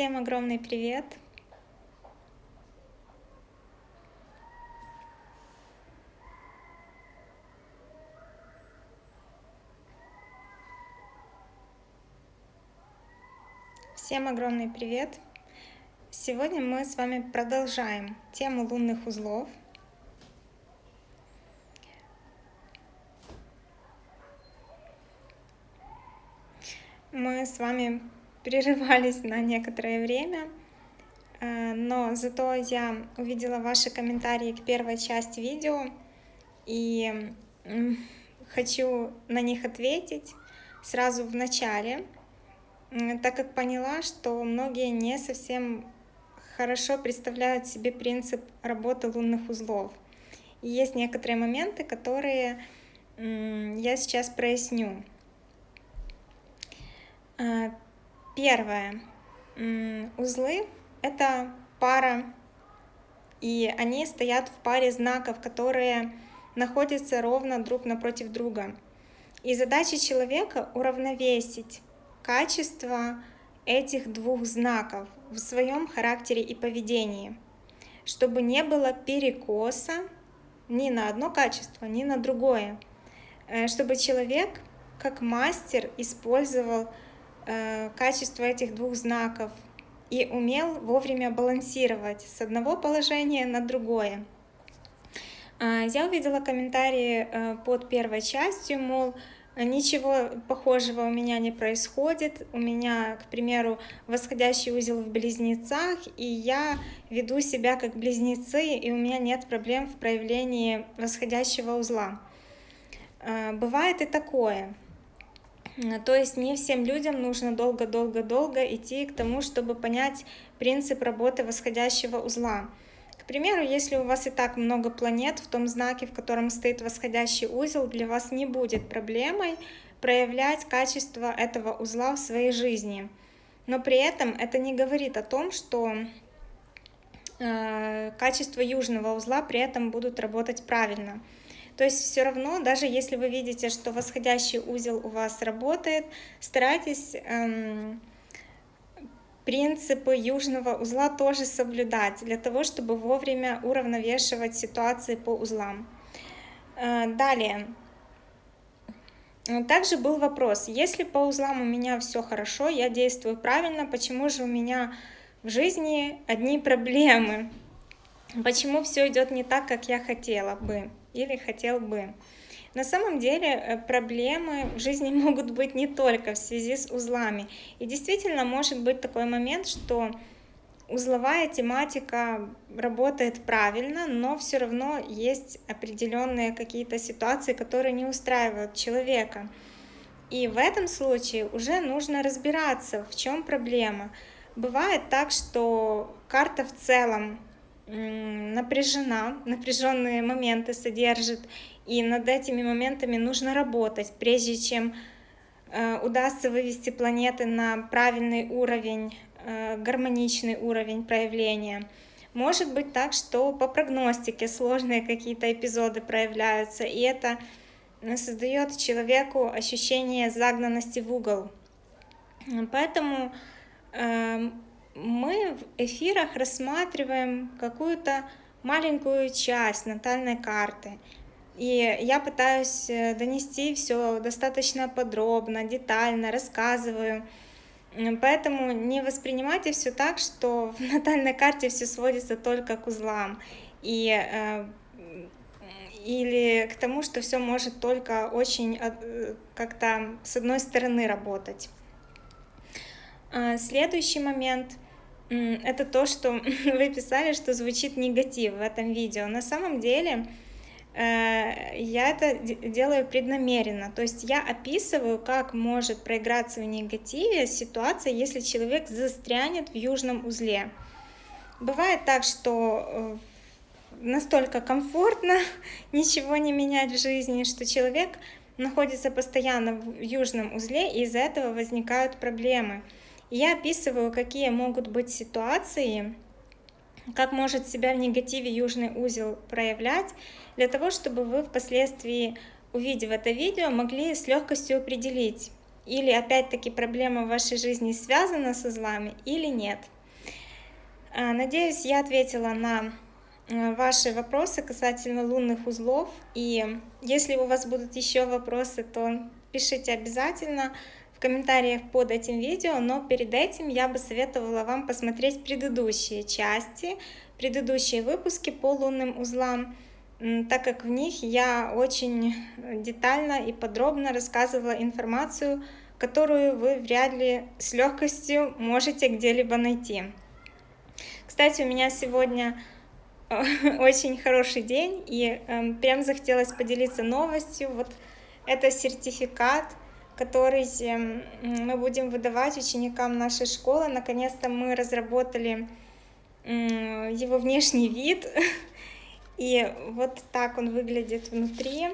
Всем огромный привет! Всем огромный привет! Сегодня мы с вами продолжаем тему лунных узлов. Мы с вами прерывались на некоторое время, э, но зато я увидела ваши комментарии к первой части видео и хочу на них ответить сразу в начале, так как поняла, что многие не совсем хорошо представляют себе принцип работы лунных узлов. И есть некоторые моменты, которые я сейчас проясню. Первое. Узлы — это пара, и они стоят в паре знаков, которые находятся ровно друг напротив друга. И задача человека — уравновесить качество этих двух знаков в своем характере и поведении, чтобы не было перекоса ни на одно качество, ни на другое, э, чтобы человек как мастер использовал качество этих двух знаков и умел вовремя балансировать с одного положения на другое. Э, я увидела комментарии э, под первой частью, мол, ничего похожего у меня не происходит. У меня, к примеру, восходящий узел в близнецах, и я веду себя как близнецы, и у меня нет проблем в проявлении восходящего узла. Бывает и такое. То есть не всем людям нужно долго-долго-долго идти к тому, чтобы понять принцип работы восходящего узла. К примеру, если у вас и так много планет в том знаке, в котором стоит восходящий узел, для вас не будет проблемой проявлять качество этого узла в своей жизни. Но при этом это не говорит о том, что э, качество южного узла при этом будут работать правильно. То есть все равно, даже если вы видите, что восходящий узел у вас работает, старайтесь эм, принципы южного узла тоже соблюдать, для того, чтобы вовремя уравновешивать ситуации по узлам. Э, далее. Также был вопрос, если по узлам у меня все хорошо, я действую правильно, почему же у меня в жизни одни проблемы? Почему все идет не так, как я хотела бы? Или хотел бы. На самом деле э, проблемы в жизни могут быть не только в связи с узлами. И действительно может быть такой момент, что узловая тематика работает правильно, но все равно есть определенные какие-то ситуации, которые не устраивают человека. И в этом случае уже нужно разбираться, в чем проблема. Бывает так, что карта в целом напряжена, напряженные моменты содержит, и над этими моментами нужно работать, прежде чем э, удастся вывести планеты на правильный уровень, э, гармоничный уровень проявления. Может быть так, что по прогностике сложные какие-то эпизоды проявляются, и это создает человеку ощущение загнанности в угол. Поэтому эм, мы в эфирах рассматриваем какую-то маленькую часть натальной карты. И я пытаюсь э, донести все достаточно подробно, детально, рассказываю. Поэтому не воспринимайте все так, что в натальной карте все сводится только к узлам. И, э, или к тому, что все может только очень э, как-то с одной стороны работать. А, следующий момент — это то, что вы писали, что звучит негатив в этом видео. На самом деле э, я это делаю преднамеренно. То есть я описываю, как может проиграться в негативе ситуация, если человек застрянет в южном узле. Бывает так, что э, настолько комфортно ничего не менять в жизни, что человек находится постоянно в южном узле, и из-за этого возникают проблемы. Я описываю, какие могут быть ситуации, как может себя в негативе южный узел проявлять, для того, чтобы вы впоследствии, увидев это видео, могли с легкостью определить, или опять-таки проблема в вашей жизни связана с узлами или нет. А, надеюсь, я ответила на э, ваши вопросы касательно лунных узлов. И если у вас будут еще вопросы, то пишите обязательно комментариях под этим видео. Но перед этим я бы советовала вам посмотреть предыдущие части, предыдущие выпуски по лунным узлам, так как в них я очень детально и подробно рассказывала информацию, которую вы вряд ли с легкостью можете где-либо найти. Кстати, у меня сегодня э, очень хороший день, и эм, прям захотелось поделиться новостью. Вот это сертификат, который эм, мы будем выдавать ученикам нашей школы. Наконец-то мы разработали его внешний вид, и вот так он выглядит внутри.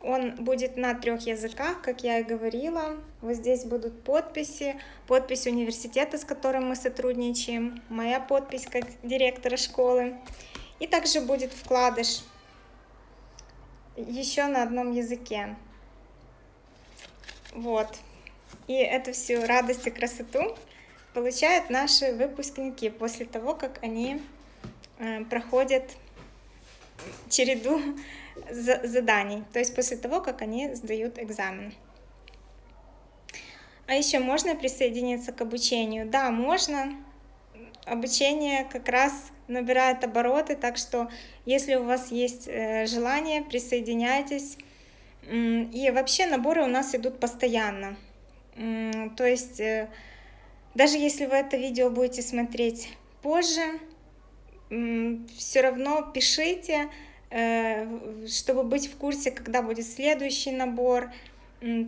Он будет на трех языках, как я и говорила. Вот здесь будут подписи, подпись университета, с которым мы сотрудничаем, моя подпись как директора школы. И также будет вкладыш еще на одном языке. Вот. И эту всю радость и красоту получают наши выпускники после того, как они э, проходят череду заданий, то есть после того, как они сдают экзамен. А еще можно присоединиться к обучению? Да, можно. Обучение как раз набирает обороты, так что если у вас есть э, желание, присоединяйтесь. И вообще наборы у нас идут постоянно. То есть э, даже если вы это видео будете смотреть позже, все равно пишите, Э, чтобы быть в курсе, когда будет следующий набор.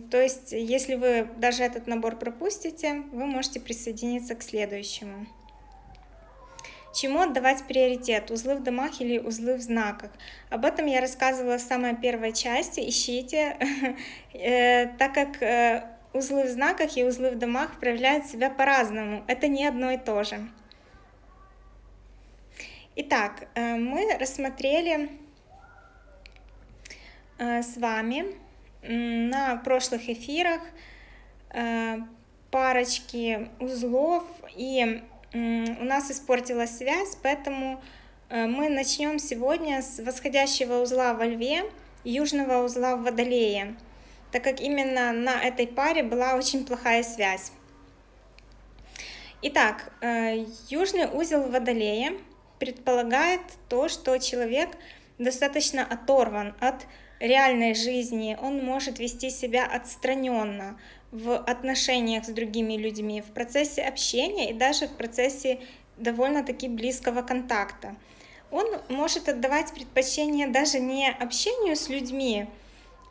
То есть, если вы даже этот набор пропустите, вы можете присоединиться к следующему. Чему отдавать приоритет? Узлы в домах или узлы в знаках? Об этом я рассказывала в самой первой части. Ищите, э, так как э, узлы в знаках и узлы в домах проявляют себя по-разному. Это не одно и то же. Итак, мы рассмотрели Э, с вами на прошлых эфирах э, парочки узлов, и у нас испортилась связь, поэтому э, мы начнем сегодня с восходящего узла во Льве, южного узла в Водолее, так как именно на этой паре была очень плохая связь. Итак, южный узел в Водолее предполагает то, что человек достаточно оторван от реальной жизни он может вести себя отстраненно в отношениях с другими людьми, в процессе общения и даже в процессе довольно-таки близкого контакта. Он может отдавать предпочтение даже не общению с людьми,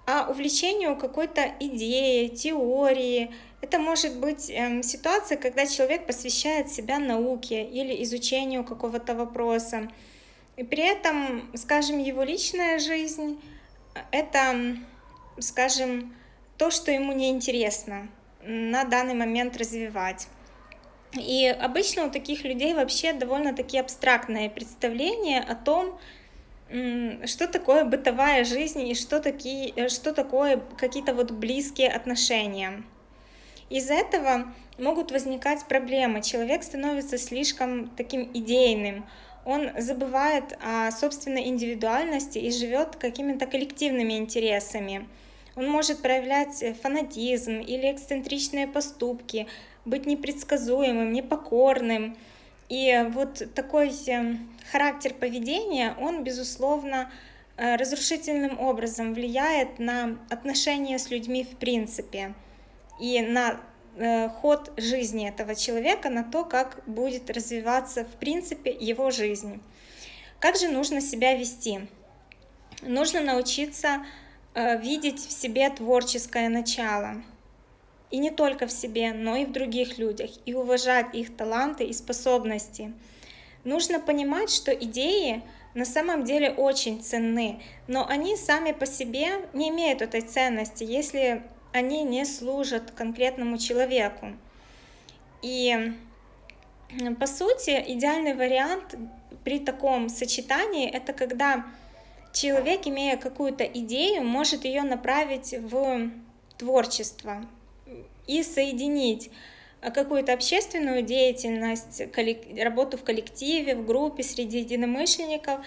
а увлечению какой-то идеей, теории. Это может быть э, ситуация, когда человек посвящает себя науке или изучению какого-то вопроса. И при этом, скажем, его личная жизнь это, скажем, то, что ему не интересно на данный момент развивать. И обычно у таких людей вообще довольно-таки абстрактное представление о том, что такое бытовая жизнь и что, такие, что такое какие-то вот близкие отношения. Из-за этого могут возникать проблемы. Человек становится слишком таким идейным, он забывает о собственной индивидуальности и живет какими-то коллективными интересами. Он может проявлять фанатизм или эксцентричные поступки, быть непредсказуемым, непокорным. И вот такой э, характер поведения, он, безусловно, э, разрушительным образом влияет на отношения с людьми в принципе и на Э, ход жизни этого человека, на то, как будет развиваться в принципе его жизнь. Как же нужно себя вести? Нужно научиться э, видеть в себе творческое начало. И не только в себе, но и в других людях, и уважать их таланты и способности. Нужно понимать, что идеи на самом деле очень ценны, но они сами по себе не имеют этой ценности, если они не служат конкретному человеку. И по сути идеальный вариант при таком сочетании это когда человек, имея какую-то идею, может ее направить в творчество и соединить какую-то общественную деятельность, работу в коллективе, в группе, среди единомышленников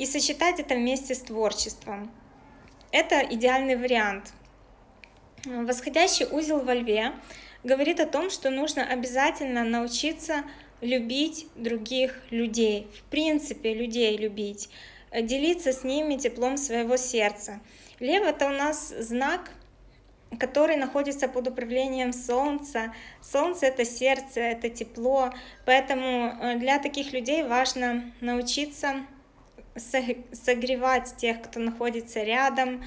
и сочетать это вместе с творчеством. Это идеальный вариант. Восходящий узел во льве говорит о том, что нужно обязательно научиться любить других людей, в принципе людей любить, делиться с ними теплом своего сердца. Лев это у нас знак, который находится под управлением Солнца. Солнце это сердце, это тепло, поэтому э, для таких людей важно научиться согревать тех, кто находится рядом,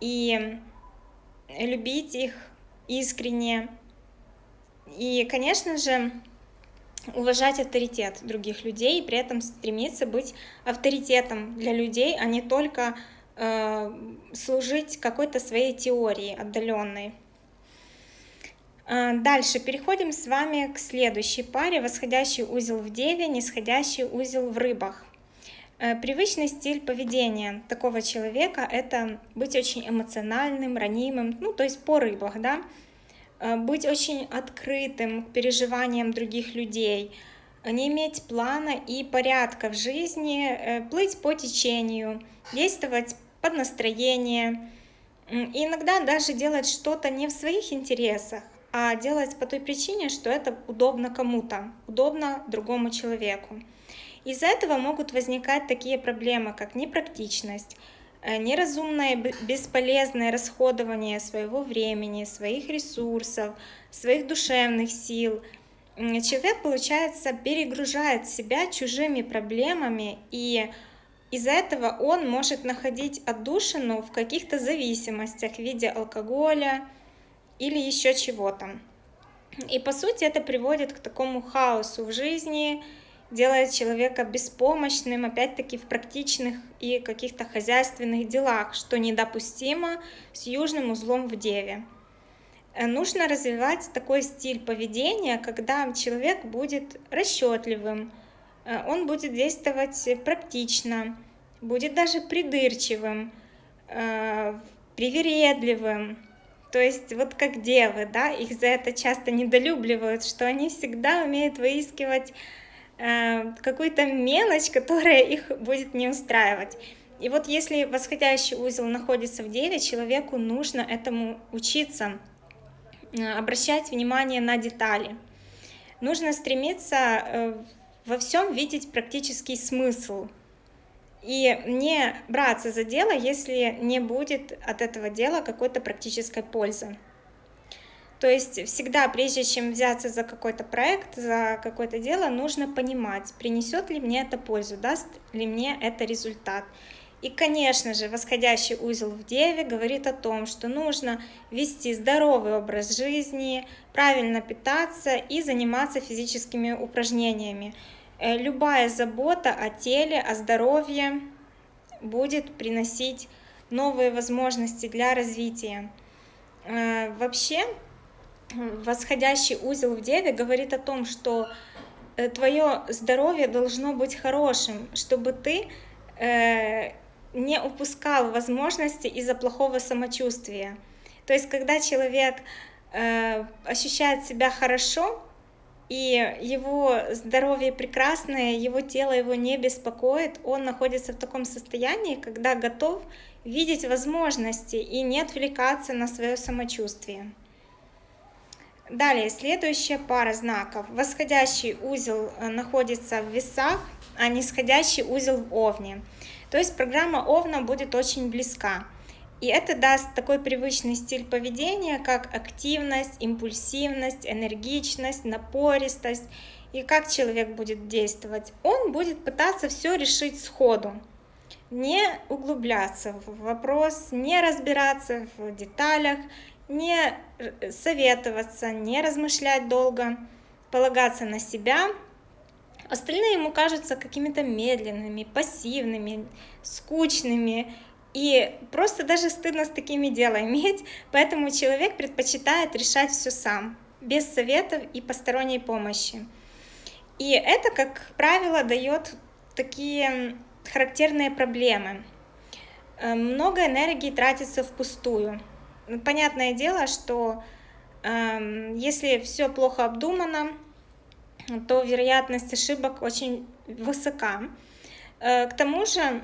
и любить их искренне. И, конечно же, уважать авторитет других людей, и при этом стремиться быть авторитетом для людей, а не только э, служить какой-то своей теории отдаленной. Э, дальше переходим с вами к следующей паре. Восходящий узел в Деве, нисходящий узел в Рыбах. Э, привычный стиль поведения такого человека – это быть очень эмоциональным, ранимым, ну, то есть по рыбах, да, э, быть очень открытым к переживаниям других людей, не иметь плана и порядка в жизни, э, плыть по течению, действовать под настроение, и иногда даже делать что-то не в своих интересах, а делать по той причине, что это удобно кому-то, удобно другому человеку. Из-за этого могут возникать такие проблемы, как непрактичность, э, неразумное бесполезное расходование своего времени, своих ресурсов, своих душевных сил. Человек, получается, перегружает себя чужими проблемами, и из-за этого он может находить отдушину в каких-то зависимостях в виде алкоголя или еще чего-то. И по сути это приводит к такому хаосу в жизни, делает человека беспомощным, опять-таки, в практичных и каких-то хозяйственных делах, что недопустимо с южным узлом в Деве. Э, нужно развивать такой стиль поведения, когда человек будет расчетливым, э, он будет действовать практично, будет даже придырчивым, э, привередливым, то есть вот как девы, да, их за это часто недолюбливают, что они всегда умеют выискивать какую-то мелочь, которая их будет не устраивать. И вот если восходящий узел находится в деле, человеку нужно этому учиться, э, обращать внимание на детали. Нужно стремиться э, во всем видеть практический смысл и не браться за дело, если не будет от этого дела какой-то практической пользы. То есть всегда, прежде чем взяться за какой-то проект, за какое-то дело, нужно понимать, принесет ли мне это пользу, даст ли мне это результат. И, конечно же, восходящий узел в Деве говорит о том, что нужно вести здоровый образ жизни, правильно питаться и заниматься физическими упражнениями. Э, любая забота о теле, о здоровье будет приносить новые возможности для развития. Э, вообще, восходящий узел в Деве говорит о том, что э, твое здоровье должно быть хорошим, чтобы ты э, не упускал возможности из-за плохого самочувствия. То есть, когда человек э, ощущает себя хорошо, и его здоровье прекрасное, его тело его не беспокоит, он находится в таком состоянии, когда готов видеть возможности и не отвлекаться на свое самочувствие. Далее, следующая пара знаков. Восходящий узел э, находится в весах, а нисходящий узел в овне. То есть программа овна будет очень близка. И это даст такой привычный стиль поведения, как активность, импульсивность, энергичность, напористость. И как человек будет действовать? Он будет пытаться все решить сходу, не углубляться в вопрос, не разбираться в деталях, не советоваться, не размышлять долго, полагаться на себя. Остальные ему кажутся какими-то медленными, пассивными, скучными. И просто даже стыдно с такими дела иметь, поэтому человек предпочитает решать все сам, без советов и посторонней помощи. И это, как правило, дает такие характерные проблемы. Э, много энергии тратится впустую понятное дело, что э, если все плохо обдумано, то вероятность ошибок очень высока. Э, к тому же,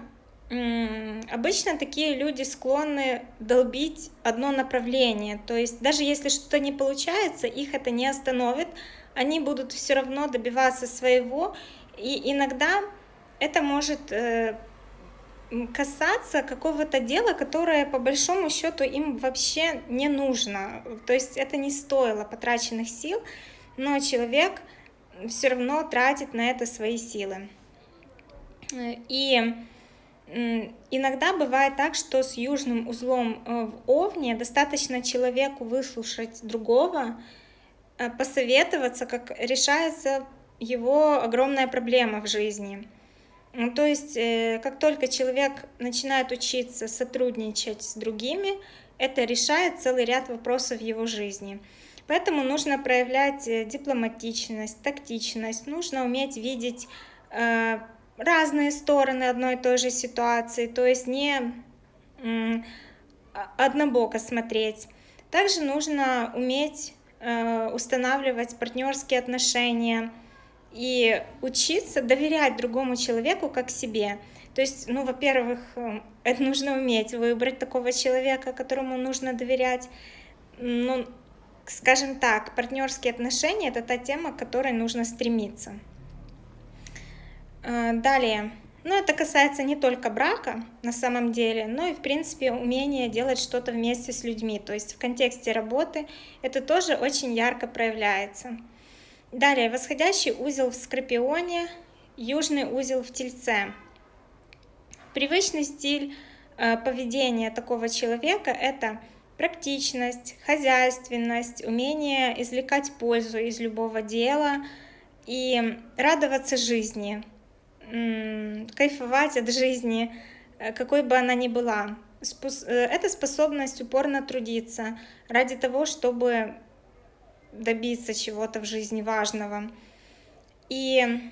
обычно такие люди склонны долбить одно направление. То есть даже если что-то не получается, их это не остановит, они будут все равно добиваться своего. И иногда это может э, касаться какого-то дела, которое по большому счету им вообще не нужно. То есть это не стоило потраченных сил, но человек все равно тратит на это свои силы. И иногда бывает так, что с южным узлом э, в Овне достаточно человеку выслушать другого, э, посоветоваться, как решается его огромная проблема в жизни. Ну, то есть, э, как только человек начинает учиться сотрудничать с другими, это решает целый ряд вопросов в его жизни. Поэтому нужно проявлять дипломатичность, тактичность, нужно уметь видеть разные стороны одной и той же ситуации, то есть не однобоко смотреть. Также нужно уметь э, устанавливать партнерские отношения и учиться доверять другому человеку как себе. То есть, ну, во-первых, э, это нужно уметь выбрать такого человека, которому нужно доверять. Ну, скажем так, партнерские отношения это та тема, к которой нужно стремиться. Э, далее. Ну, это касается не только брака на самом деле, но и, в принципе, умение делать что-то вместе с людьми. То есть в контексте работы это тоже очень ярко проявляется. Далее, восходящий узел в Скорпионе, южный узел в Тельце. Привычный стиль э, поведения такого человека – это практичность, хозяйственность, умение извлекать пользу из любого дела и радоваться жизни – кайфовать от жизни, э, какой бы она ни была. Э, это способность упорно трудиться ради того, чтобы добиться чего-то в жизни важного. И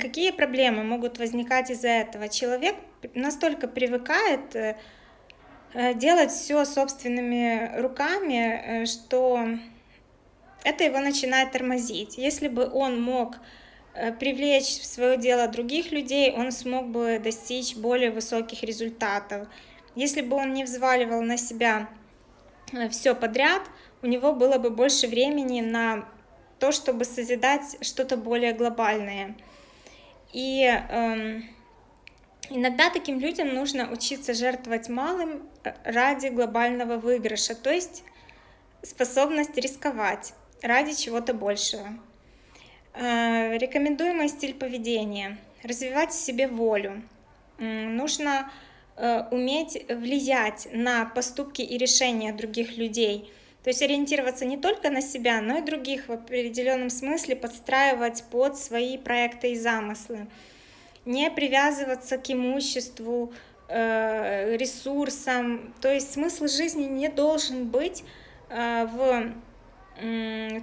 какие проблемы могут возникать из-за этого? Человек настолько привыкает э, делать все собственными руками, что это его начинает тормозить. Если бы он мог Э, привлечь в свое дело других людей, он смог бы достичь более высоких результатов. Если бы он не взваливал на себя э, все подряд, у него было бы больше времени на то, чтобы созидать что-то более глобальное. И эм, иногда таким людям нужно учиться жертвовать малым э, ради глобального выигрыша, то есть способность рисковать ради чего-то большего. Э, рекомендуемый стиль поведения. Развивать в себе волю. Нужно э, уметь влиять на поступки и решения других людей. То есть ориентироваться не только на себя, но и других в определенном смысле подстраивать под свои проекты и замыслы. Не привязываться к имуществу, э, ресурсам. То есть смысл жизни не должен быть в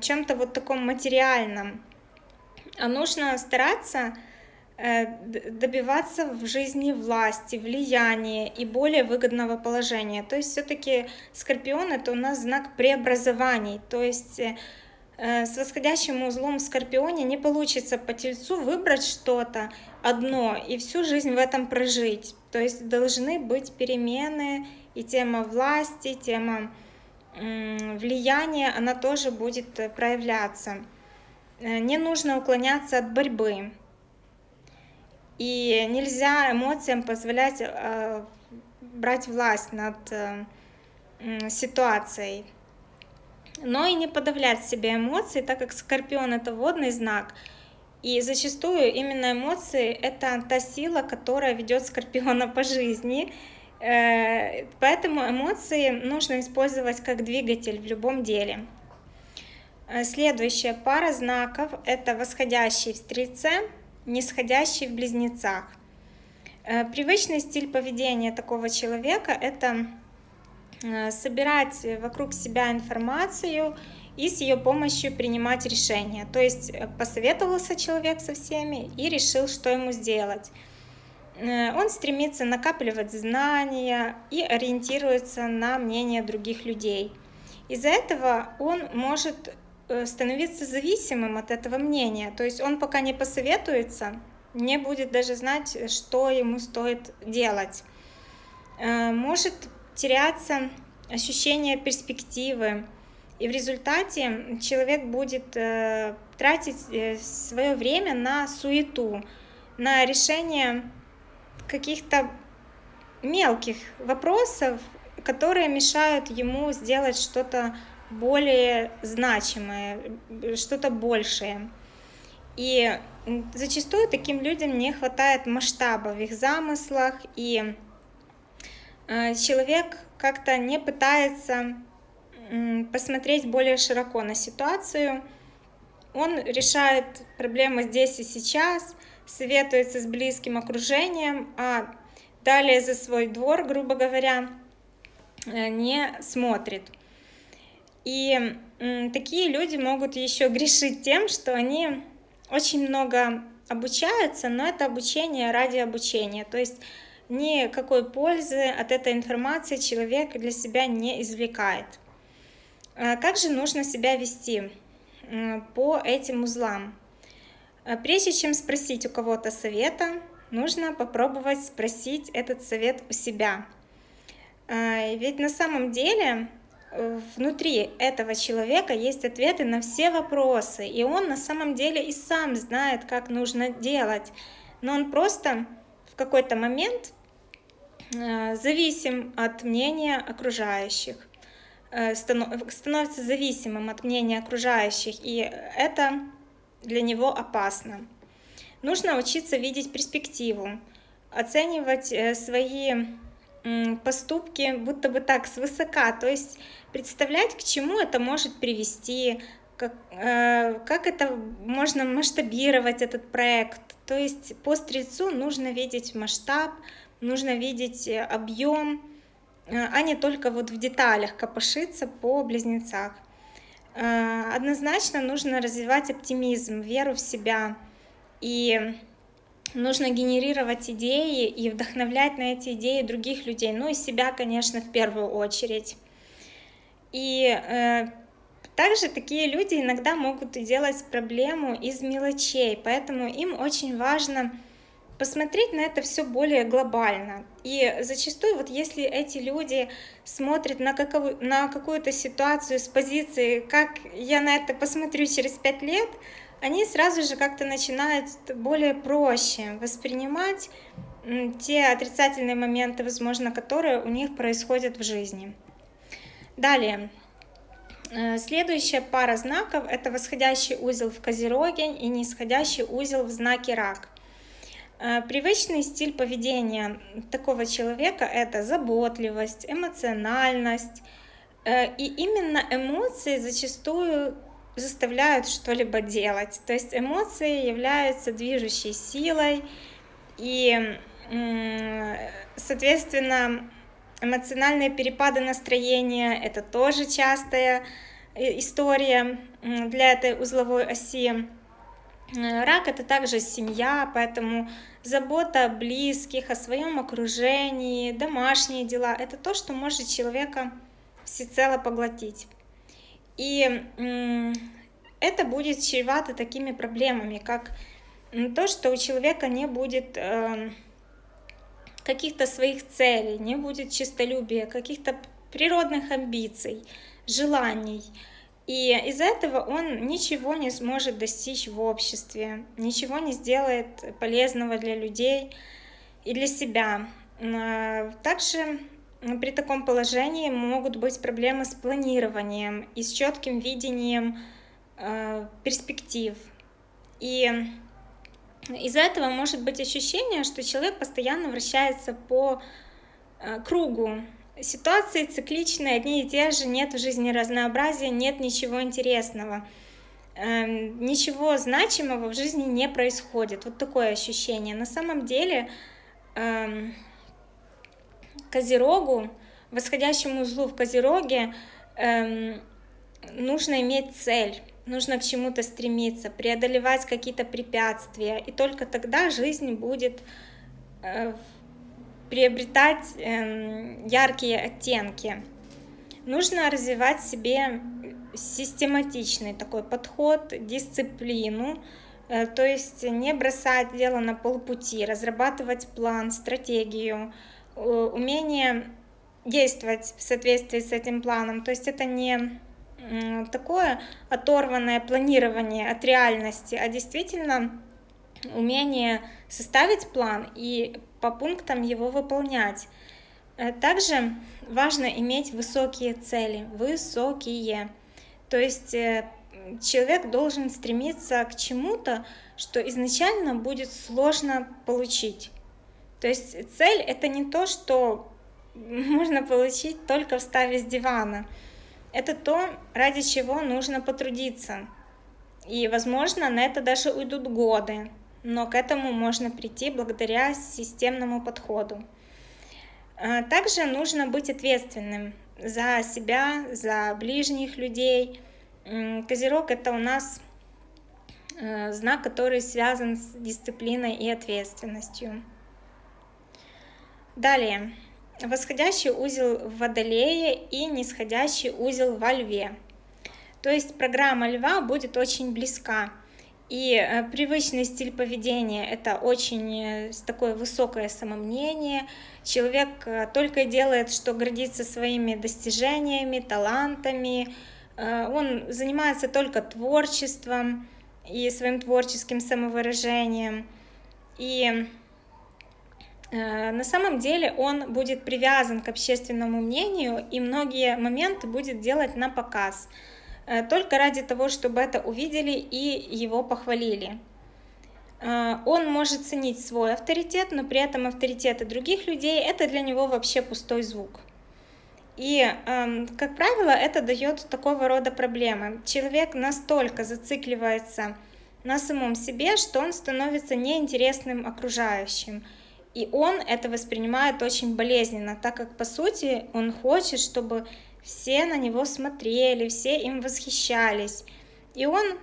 чем-то вот таком материальном а нужно стараться э, добиваться в жизни власти, влияния и более выгодного положения. То есть все-таки Скорпион это у нас знак преобразований. То есть э, с восходящим узлом в Скорпионе не получится по Тельцу выбрать что-то одно и всю жизнь в этом прожить. То есть должны быть перемены, и тема власти, тема влияния, она тоже будет э, проявляться. Э, не нужно уклоняться от борьбы. И нельзя эмоциям позволять э, брать власть над э, ситуацией. Но и не подавлять себе эмоции, так как Скорпион это водный знак. И зачастую именно эмоции это та сила, которая ведет Скорпиона по жизни. Поэтому эмоции нужно использовать как двигатель в любом деле. Э, следующая пара знаков – это восходящий в Стрельце, нисходящий в Близнецах. Э, привычный стиль поведения такого человека – это э, собирать вокруг себя информацию и с ее помощью принимать решения. То есть посоветовался человек со всеми и решил, что ему сделать. Э, он стремится накапливать знания и ориентируется на мнение других людей. Из-за этого он может э, становиться зависимым от этого мнения. То есть он пока не посоветуется, не будет даже знать, что ему стоит делать. Э, может теряться ощущение перспективы, и в результате человек будет тратить свое время на суету, на решение каких-то мелких вопросов, которые мешают ему сделать что-то более значимое, что-то большее. И зачастую таким людям не хватает масштаба в их замыслах, и э, человек как-то не пытается посмотреть более широко на ситуацию, он решает проблемы здесь и сейчас, советуется с близким окружением, а далее за свой двор, грубо говоря, э, не смотрит. И такие люди могут еще грешить тем, что они очень много обучаются, но это обучение ради обучения. То есть никакой пользы от этой информации человек для себя не извлекает. А как же нужно себя вести по этим узлам? А прежде чем спросить у кого-то совета, нужно попробовать спросить этот совет у себя. А, ведь на самом деле внутри этого человека есть ответы на все вопросы, и он на самом деле и сам знает, как нужно делать, но он просто в какой-то момент э, зависим от мнения окружающих, э, становится зависимым от мнения окружающих, и это для него опасно. Нужно учиться видеть перспективу, оценивать э, свои поступки будто бы так свысока, то есть представлять, к чему это может привести, как, э, как это можно масштабировать этот проект. То есть по стрельцу нужно видеть масштаб, нужно видеть э, объем, а не только вот в деталях копошиться по близнецах. Э, однозначно нужно развивать оптимизм, веру в себя. И нужно генерировать идеи и вдохновлять на эти идеи других людей, ну и себя, конечно, в первую очередь. И э, также такие люди иногда могут делать проблему из мелочей, поэтому им очень важно посмотреть на это все более глобально. И зачастую, вот если эти люди смотрят на, какову, на какую-то ситуацию с позиции, как я на это посмотрю через пять лет, они сразу же как-то начинают более проще воспринимать те отрицательные моменты, возможно, которые у них происходят в жизни. Далее. Э, следующая пара знаков – это восходящий узел в Козероге и нисходящий узел в знаке Рак. Э, привычный стиль поведения такого человека – это заботливость, эмоциональность. Э, и именно эмоции зачастую заставляют что-либо делать. То есть эмоции являются движущей силой, и, соответственно, эмоциональные перепады настроения – это тоже частая э, история для этой узловой оси. Э, рак это также семья, поэтому забота о близких, о своем окружении, домашние дела – это то, что может человека всецело поглотить. И это будет чревато такими проблемами, как то, что у человека не будет эм, каких-то своих целей, не будет чистолюбия, каких-то природных амбиций, желаний – и из-за этого он ничего не сможет достичь в обществе, ничего не сделает полезного для людей и для себя. А, также при таком положении могут быть проблемы с планированием и с четким видением а, перспектив. И из-за этого может быть ощущение, что человек постоянно вращается по а, кругу, Ситуации цикличные, одни и те же, нет в жизни разнообразия, нет ничего интересного. Эм, ничего значимого в жизни не происходит. Вот такое ощущение. На самом деле эм, Козерогу, восходящему узлу в Козероге, эм, нужно иметь цель, нужно к чему-то стремиться, преодолевать какие-то препятствия, и только тогда жизнь будет э, приобретать эм, яркие оттенки. Нужно развивать себе систематичный такой подход, дисциплину, э, то есть не бросать дело на полпути, разрабатывать план, стратегию, умение действовать в соответствии с этим планом. То есть это не такое оторванное планирование от реальности, а действительно умение составить план и по пунктам его выполнять. Э, также важно иметь высокие цели, высокие. То есть э, человек должен стремиться к чему-то, что изначально будет сложно получить. То есть цель это не то, что можно получить только встав с дивана. Это то, ради чего нужно потрудиться. И, возможно, на это даже уйдут годы, но к этому можно прийти благодаря системному подходу. А, также нужно быть ответственным за себя, за ближних людей. Козерог это у нас э, знак, который связан с дисциплиной и ответственностью. Далее, восходящий узел в Водолее и нисходящий узел во Льве. То есть программа Льва будет очень близка. И э, привычный стиль поведения – это очень э, такое высокое самомнение. Человек э, только делает, что гордится своими достижениями, талантами. Он занимается только творчеством и своим творческим самовыражением. И на самом деле он будет привязан к общественному мнению и многие моменты будет делать на показ – только ради того, чтобы это увидели и его похвалили. Э, он может ценить свой авторитет, но при этом авторитеты других людей – это для него вообще пустой звук. И, эм, как правило, это дает такого рода проблемы. Человек настолько зацикливается на самом себе, что он становится неинтересным окружающим. И он это воспринимает очень болезненно, так как, по сути, он хочет, чтобы все на него смотрели, все им восхищались. И он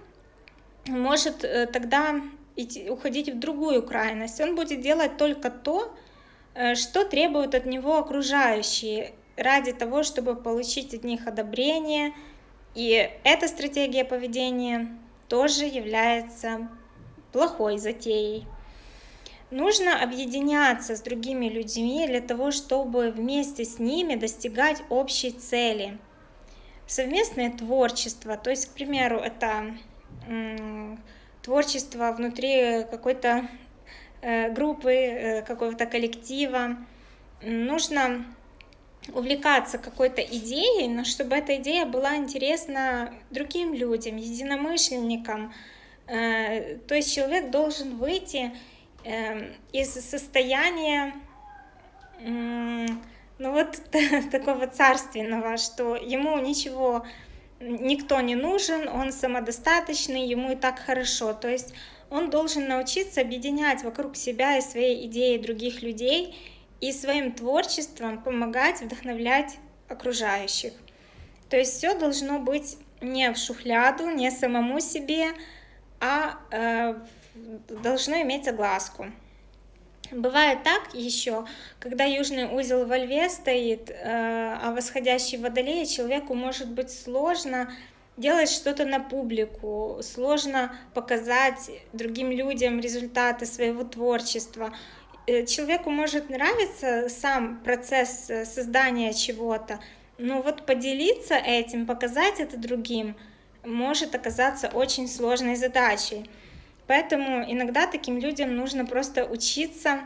может э, тогда идти, уходить в другую крайность. Он будет делать только то, э, что требуют от него окружающие, ради того, чтобы получить от них одобрение. И эта стратегия поведения тоже является плохой затеей. Нужно объединяться с другими людьми для того, чтобы вместе с ними достигать общей цели. Совместное творчество, то есть, к примеру, это творчество внутри какой-то э, группы, э, какого-то коллектива. Нужно увлекаться какой-то идеей, но чтобы эта идея была интересна другим людям, единомышленникам. Э, то есть человек должен выйти из состояния ну вот такого царственного, что ему ничего, никто не нужен, он самодостаточный, ему и так хорошо. То есть он должен научиться объединять вокруг себя и своей идеи других людей и своим творчеством помогать, вдохновлять окружающих. То есть все должно быть не в шухляду, не самому себе, а э, должно иметь огласку. Бывает так еще, когда южный узел во льве стоит, э, а восходящий в водолее человеку может быть сложно делать что-то на публику, сложно показать другим людям результаты своего творчества. Э, человеку может нравиться сам процесс э, создания чего-то, но вот поделиться этим, показать это другим может оказаться очень сложной задачей. Поэтому иногда таким людям нужно просто учиться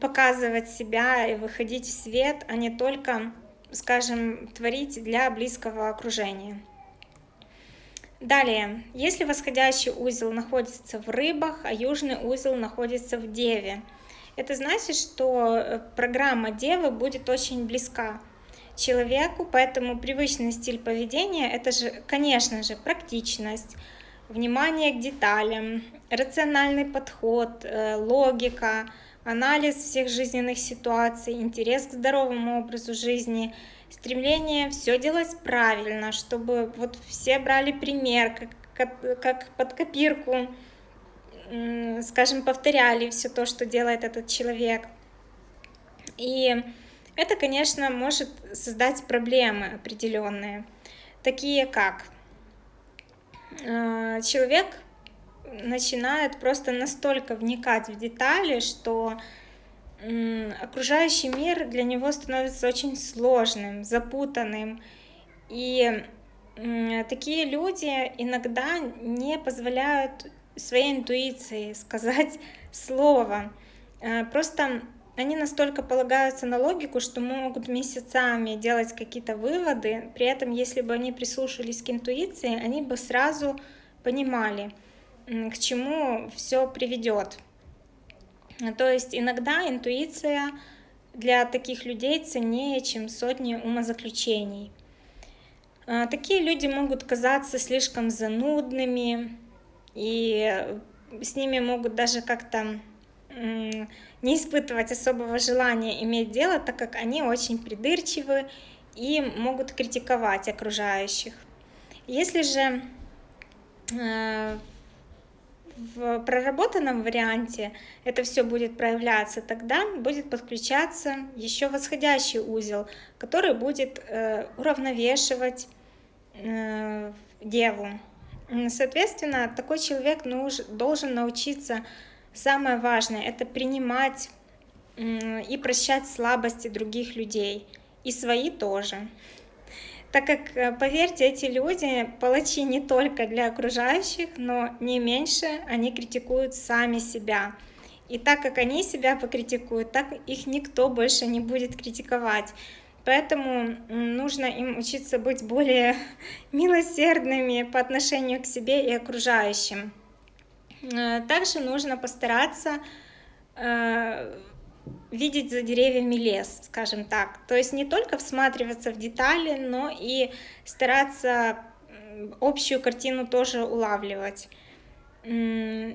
показывать себя и выходить в свет, а не только, скажем, творить для близкого окружения. Далее, если восходящий узел находится в рыбах, а южный узел находится в деве, это значит, что э, программа девы будет очень близка человеку, поэтому привычный стиль поведения – это же, конечно же, практичность, внимание к деталям, рациональный подход, э, логика, анализ всех жизненных ситуаций, интерес к здоровому образу жизни, стремление все делать правильно, чтобы вот все брали пример, как, как, под копирку. скажем, повторяли все то, что делает этот человек. И это, конечно, может создать проблемы определенные, такие как человек начинает просто настолько вникать в детали, что окружающий мир для него становится очень сложным, запутанным. И такие люди иногда не позволяют своей интуиции сказать слово. Э, просто они настолько полагаются на логику, что могут месяцами делать какие-то выводы. При этом, если бы они прислушались к интуиции, они бы сразу понимали, к чему все приведет. То есть иногда интуиция для таких людей ценнее, чем сотни умозаключений. А, такие люди могут казаться слишком занудными, и с ними могут даже как-то не испытывать особого желания иметь дело, так как они очень придирчивы и могут критиковать окружающих. Если же э, в проработанном варианте это все будет проявляться, тогда будет подключаться еще восходящий узел, который будет э, уравновешивать э, деву. Соответственно, такой человек должен научиться, самое важное, это принимать и прощать слабости других людей, и свои тоже так как, э, поверьте, эти люди палачи не только для окружающих, но не меньше они критикуют сами себя. И так как они себя покритикуют, так их никто больше не будет критиковать. Поэтому нужно им учиться быть более милосердными по отношению к себе и окружающим. Э, также нужно постараться э, видеть за деревьями лес, скажем так. То есть не только всматриваться в детали, но и стараться общую картину тоже улавливать. Э,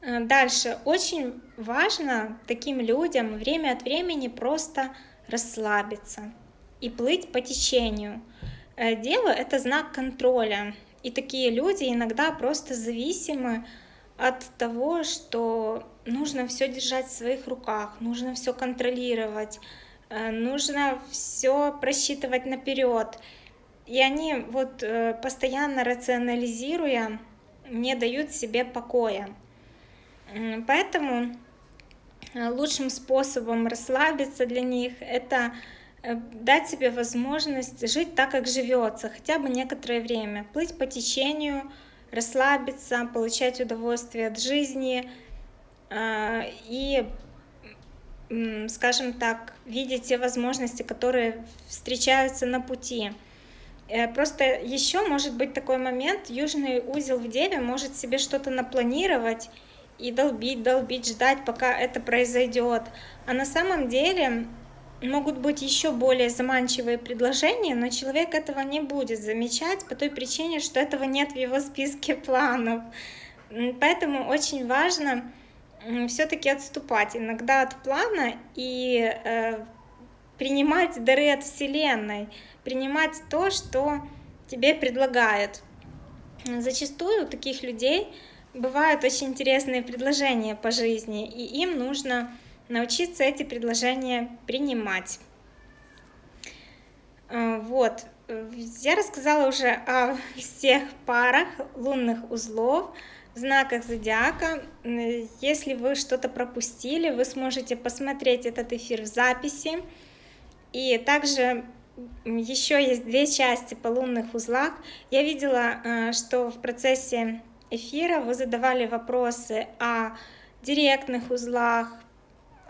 дальше. Очень важно таким людям время от времени просто расслабиться и плыть по течению. Дело — это знак контроля. И такие люди иногда просто зависимы от того, что нужно все держать в своих руках, нужно все контролировать, э, нужно все просчитывать наперед. И они вот э, постоянно рационализируя не дают себе покоя. Поэтому э, лучшим способом расслабиться для них это дать себе возможность жить так, как живется, хотя бы некоторое время, плыть по течению, расслабиться, получать удовольствие от жизни а, и, скажем так, видеть те возможности, которые встречаются на пути. Э, просто еще может быть такой момент, южный узел в Деве может себе что-то напланировать и долбить, долбить, ждать, пока это произойдет. А на самом деле могут быть еще более заманчивые предложения, но человек этого не будет замечать по той причине, что этого нет в его списке планов. Поэтому очень важно все-таки отступать иногда от плана и э, принимать дары от Вселенной, принимать то, что тебе предлагают. Зачастую у таких людей бывают очень интересные предложения по жизни, и им нужно научиться эти предложения принимать. А, вот, я рассказала уже о всех парах лунных узлов, знаках зодиака. Если вы что-то пропустили, вы сможете посмотреть этот эфир в записи. И также еще есть две части по лунных узлах. Я видела, а, что в процессе эфира вы задавали вопросы о директных узлах,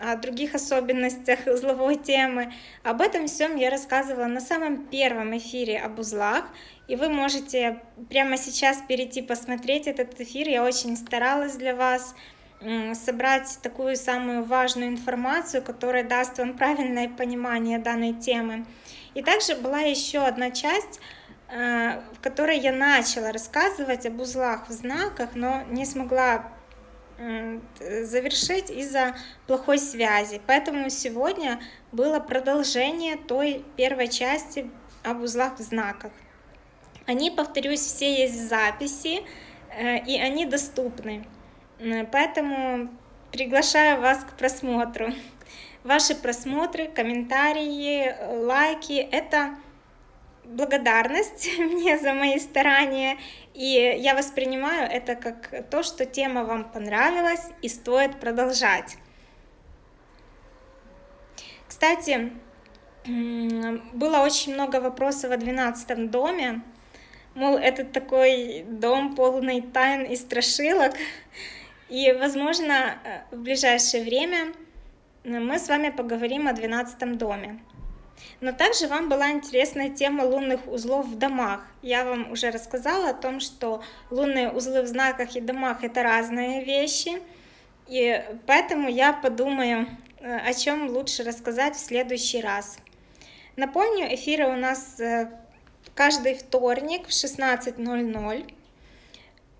о других особенностях узловой темы. Об этом всем я рассказывала на самом первом эфире об узлах, и вы можете прямо сейчас перейти посмотреть этот эфир. Я очень старалась для вас собрать такую самую важную информацию, которая даст вам правильное понимание данной темы. И также была еще одна часть, э, в которой я начала рассказывать об узлах в знаках, но не смогла завершить из-за плохой связи. Поэтому сегодня было продолжение той первой части об узлах в знаках. Они, повторюсь, все есть в записи. и они доступны. Поэтому приглашаю вас к просмотру. Ваши просмотры, комментарии, лайки — это благодарность мне за мои старания, и я воспринимаю это как то, что тема вам понравилась и стоит продолжать. Кстати, было очень много вопросов о 12 доме, мол, это такой дом полный тайн и страшилок, и, возможно, в ближайшее время мы с вами поговорим о 12 доме. Но также вам была интересная тема лунных узлов в домах. Я вам уже рассказала о том, что лунные узлы в знаках и домах это разные вещи. И поэтому я подумаю, э, о чем лучше рассказать в следующий раз. Напомню, эфиры у нас э, каждый вторник в 16.00.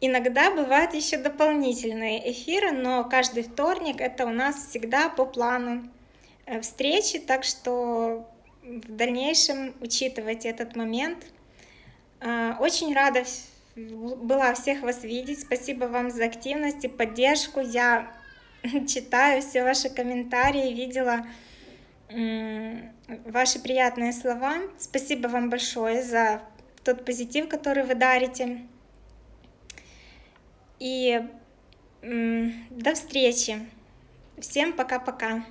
Иногда бывают еще дополнительные эфиры, но каждый вторник это у нас всегда по плану э, встречи, так что в дальнейшем учитывать этот момент. А, очень рада была всех вас видеть. Спасибо вам за активность и поддержку. Я читаю все ваши комментарии, видела ваши приятные слова. Спасибо вам большое за тот позитив, который вы дарите. И до встречи. Всем пока-пока.